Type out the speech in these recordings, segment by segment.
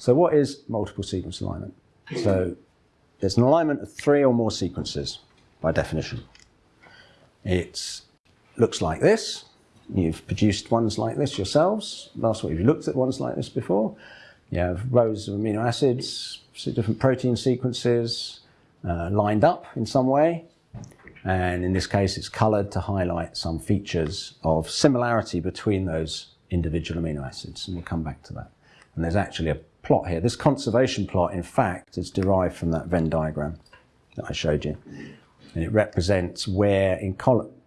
So what is multiple sequence alignment? So it's an alignment of three or more sequences by definition. It looks like this. You've produced ones like this yourselves. Last week you looked at ones like this before. You have rows of amino acids, different protein sequences uh, lined up in some way. And in this case, it's colored to highlight some features of similarity between those individual amino acids. And we'll come back to that. And there's actually a plot here. This conservation plot, in fact, is derived from that Venn diagram that I showed you. And it represents where in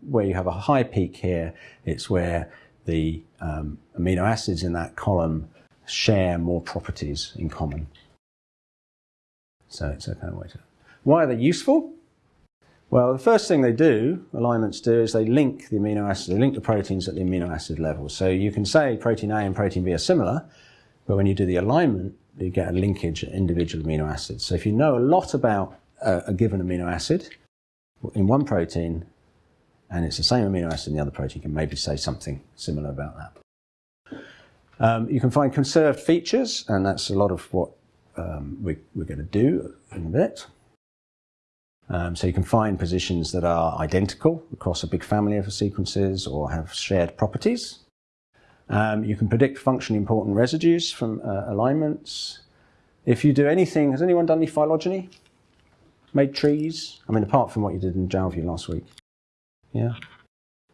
where you have a high peak here, it's where the um, amino acids in that column share more properties in common. So it's a kind of way to. Why are they useful? Well, the first thing they do, alignments do, is they link the amino acids, they link the proteins at the amino acid level. So you can say protein A and protein B are similar, but when you do the alignment, you get a linkage at individual amino acids. So if you know a lot about a, a given amino acid in one protein, and it's the same amino acid in the other protein, you can maybe say something similar about that. Um, you can find conserved features, and that's a lot of what um, we, are going to do in a bit. Um, so you can find positions that are identical across a big family of sequences or have shared properties. Um, you can predict functionally important residues from uh, alignments. If you do anything, has anyone done any phylogeny? Made trees? I mean, apart from what you did in Jalview last week. Yeah?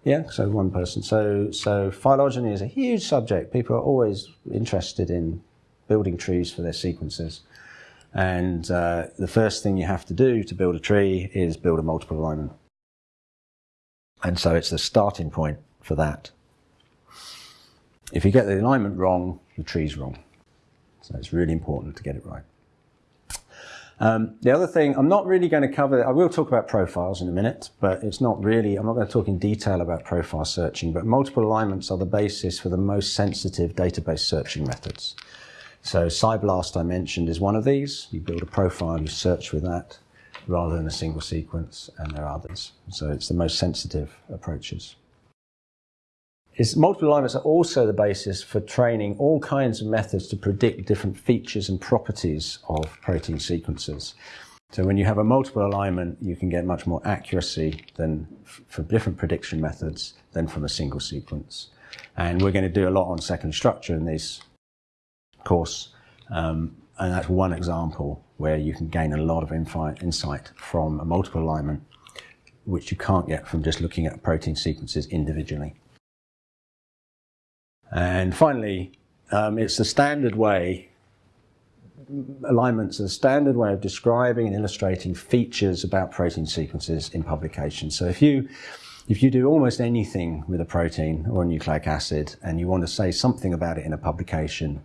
Yeah, so one person. So, so phylogeny is a huge subject. People are always interested in building trees for their sequences. And uh, the first thing you have to do to build a tree is build a multiple alignment. And so it's the starting point for that. If you get the alignment wrong, the tree's wrong. So it's really important to get it right. Um, the other thing, I'm not really going to cover, I will talk about profiles in a minute, but it's not really, I'm not going to talk in detail about profile searching, but multiple alignments are the basis for the most sensitive database searching methods. So PSI-BLAST I mentioned is one of these. You build a profile, you search with that rather than a single sequence, and there are others. So it's the most sensitive approaches is multiple alignments are also the basis for training all kinds of methods to predict different features and properties of protein sequences. So when you have a multiple alignment, you can get much more accuracy than from different prediction methods than from a single sequence. And we're going to do a lot on second structure in this course. Um, and that's one example where you can gain a lot of insight from a multiple alignment, which you can't get from just looking at protein sequences individually. And finally, um, it's the standard way, alignments are the standard way of describing and illustrating features about protein sequences in publications. So if you, if you do almost anything with a protein or a nucleic acid and you want to say something about it in a publication,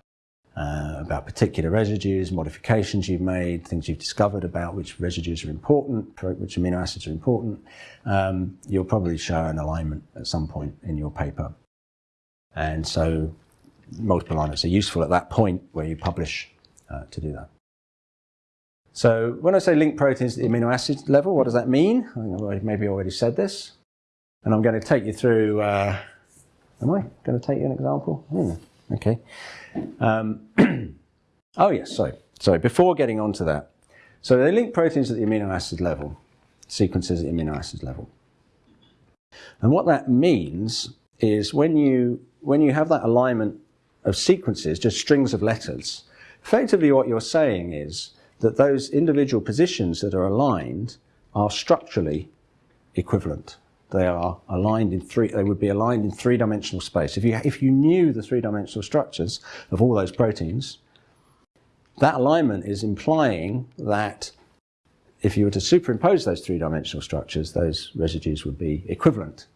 uh, about particular residues, modifications you've made, things you've discovered about which residues are important, which amino acids are important, um, you'll probably show an alignment at some point in your paper. And so multiple alignments are useful at that point where you publish uh, to do that. So when I say link proteins at the amino acid level, what does that mean? I maybe already said this. And I'm going to take you through, uh, am I going to take you an example? Hmm, okay. Um, oh yes, sorry. Sorry, before getting on to that. So they link proteins at the amino acid level, sequences at the amino acid level. And what that means is when you when you have that alignment of sequences, just strings of letters, effectively what you're saying is that those individual positions that are aligned are structurally equivalent. They are aligned in three, they would be aligned in three-dimensional space. If you, if you knew the three-dimensional structures of all those proteins, that alignment is implying that if you were to superimpose those three-dimensional structures, those residues would be equivalent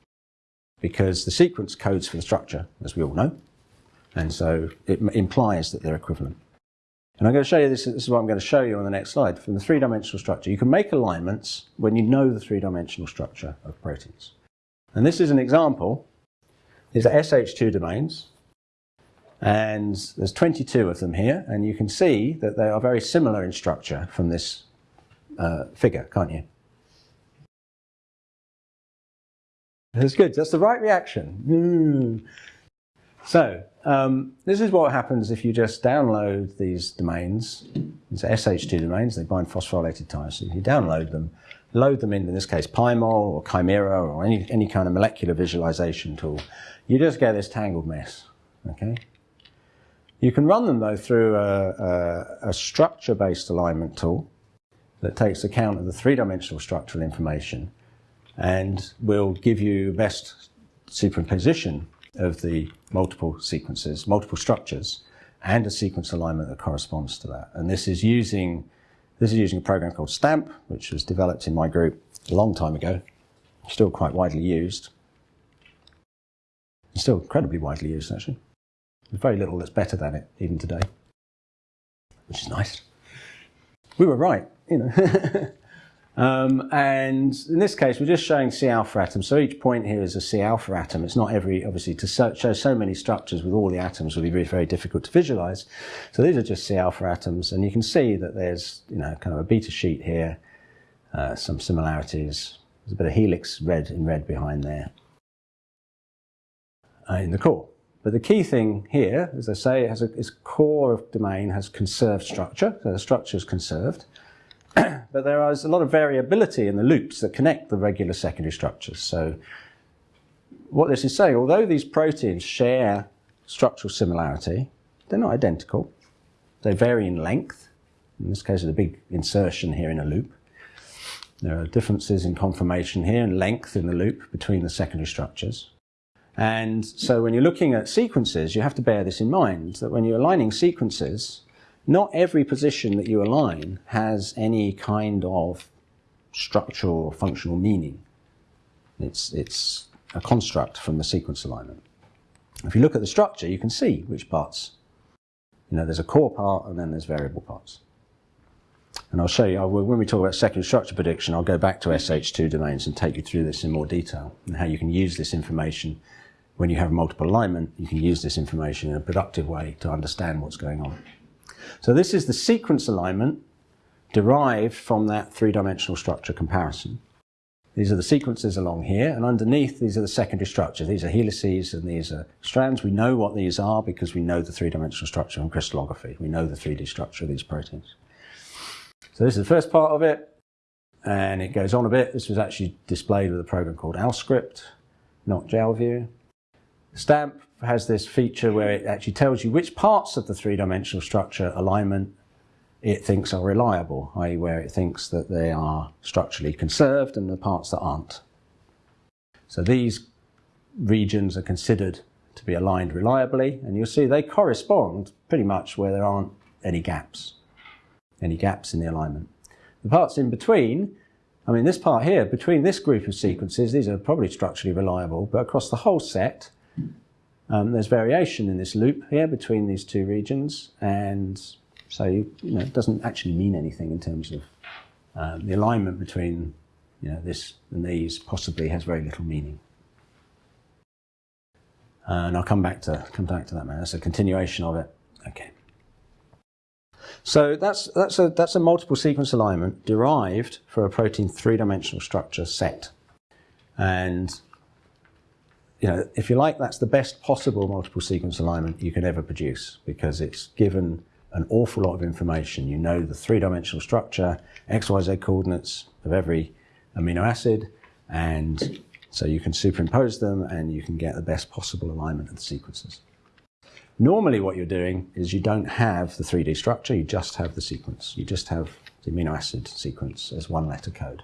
because the sequence codes for the structure, as we all know, and so it implies that they're equivalent. And I'm going to show you this, this is what I'm going to show you on the next slide. From the three-dimensional structure, you can make alignments when you know the three-dimensional structure of proteins. And this is an example. These are SH2 domains, and there's 22 of them here, and you can see that they are very similar in structure from this uh, figure, can't you? That's good. That's the right reaction. Mm. So um, this is what happens if you just download these domains. These SH2 domains. They bind phosphorylated tyrosine. You download them, load them in, in this case, PyMol or Chimera or any, any kind of molecular visualization tool. You just get this tangled mess. Okay. You can run them though through a, a, a structure-based alignment tool that takes account of the three-dimensional structural information and will give you best superimposition of the multiple sequences, multiple structures, and a sequence alignment that corresponds to that. And this is using this is using a program called STAMP, which was developed in my group a long time ago, still quite widely used. Still incredibly widely used, actually. There's very little that's better than it, even today, which is nice. We were right, you know. Um, and in this case, we're just showing C alpha atoms. So each point here is a C alpha atom. It's not every, obviously, to show so many structures with all the atoms would be very, very difficult to visualize. So these are just C alpha atoms. And you can see that there's, you know, kind of a beta sheet here, uh, some similarities. There's a bit of helix red in red behind there uh, in the core. But the key thing here, as I say, it has a, its core of domain has conserved structure. So the structure is conserved. but there is a lot of variability in the loops that connect the regular secondary structures. So what this is saying, although these proteins share structural similarity, they're not identical. They vary in length. In this case, there's a big insertion here in a loop. There are differences in conformation here and length in the loop between the secondary structures. And so when you're looking at sequences, you have to bear this in mind, that when you're aligning sequences, not every position that you align has any kind of structural or functional meaning. It's, it's a construct from the sequence alignment. If you look at the structure, you can see which parts. You know, there's a core part and then there's variable parts. And I'll show you, when we talk about secondary structure prediction, I'll go back to SH2 domains and take you through this in more detail and how you can use this information when you have multiple alignment, you can use this information in a productive way to understand what's going on. So this is the sequence alignment derived from that three-dimensional structure comparison. These are the sequences along here, and underneath these are the secondary structures. These are helices and these are strands. We know what these are because we know the three-dimensional structure from crystallography. We know the 3D structure of these proteins. So this is the first part of it, and it goes on a bit. This was actually displayed with a program called AlScript, not Jalview. Stamp has this feature where it actually tells you which parts of the three-dimensional structure alignment it thinks are reliable, i.e. where it thinks that they are structurally conserved and the parts that aren't. So these regions are considered to be aligned reliably and you'll see they correspond pretty much where there aren't any gaps, any gaps in the alignment. The parts in between, I mean this part here, between this group of sequences, these are probably structurally reliable, but across the whole set, um, there's variation in this loop here between these two regions, and so you know, it doesn't actually mean anything in terms of um, the alignment between you know, this and these possibly has very little meaning. and I'll come back to come back to that man. That's a continuation of it. Okay. So that's that's a that's a multiple sequence alignment derived for a protein three-dimensional structure set. And you know, if you like, that's the best possible multiple sequence alignment you can ever produce because it's given an awful lot of information. You know the three-dimensional structure, XYZ coordinates of every amino acid, and so you can superimpose them and you can get the best possible alignment of the sequences. Normally what you're doing is you don't have the 3D structure, you just have the sequence. You just have the amino acid sequence as one letter code.